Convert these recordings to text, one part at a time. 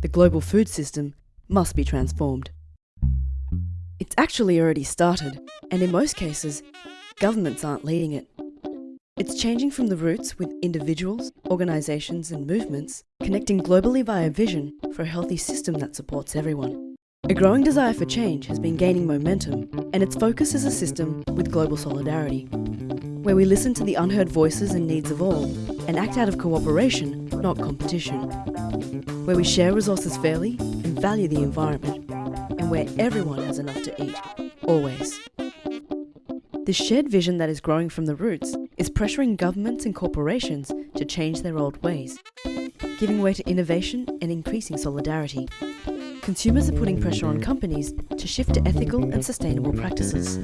the global food system must be transformed. It's actually already started, and in most cases, governments aren't leading it. It's changing from the roots with individuals, organisations and movements, connecting globally via vision for a healthy system that supports everyone. A growing desire for change has been gaining momentum, and its focus is a system with global solidarity, where we listen to the unheard voices and needs of all, and act out of cooperation, not competition, where we share resources fairly and value the environment, and where everyone has enough to eat, always. This shared vision that is growing from the roots is pressuring governments and corporations to change their old ways, giving way to innovation and increasing solidarity. Consumers are putting pressure on companies to shift to ethical and sustainable practices.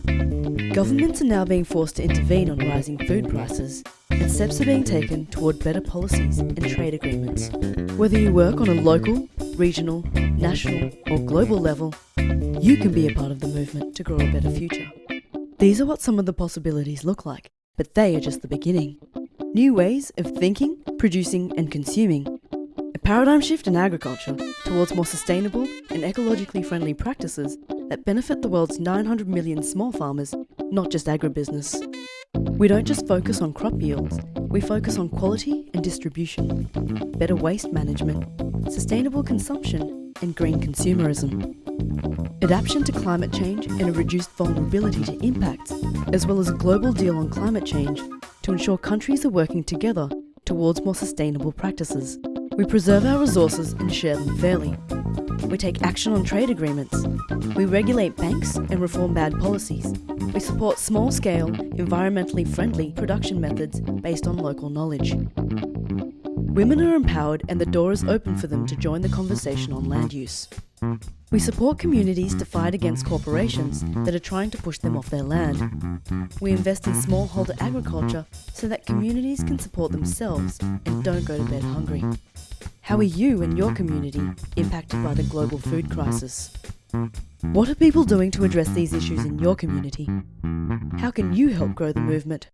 Governments are now being forced to intervene on rising food prices, and steps are being taken toward better policies and trade agreements. Whether you work on a local, regional, national or global level, you can be a part of the movement to grow a better future. These are what some of the possibilities look like, but they are just the beginning. New ways of thinking, producing and consuming. Paradigm shift in agriculture towards more sustainable and ecologically friendly practices that benefit the world's 900 million small farmers, not just agribusiness. We don't just focus on crop yields, we focus on quality and distribution, better waste management, sustainable consumption and green consumerism adaptation to climate change and a reduced vulnerability to impacts, as well as a global deal on climate change to ensure countries are working together towards more sustainable practices. We preserve our resources and share them fairly. We take action on trade agreements. We regulate banks and reform bad policies. We support small-scale, environmentally friendly production methods based on local knowledge. Women mm-hmm. are empowered and the door is open for them to join the conversation on land use. We support communities to fight against corporations that are trying to push them off their land. We invest in smallholder agriculture so that communities can support themselves and don't go to bed hungry. How are you and your community impacted by the global food crisis? What are people doing to address these issues in your community? How can you help grow the movement?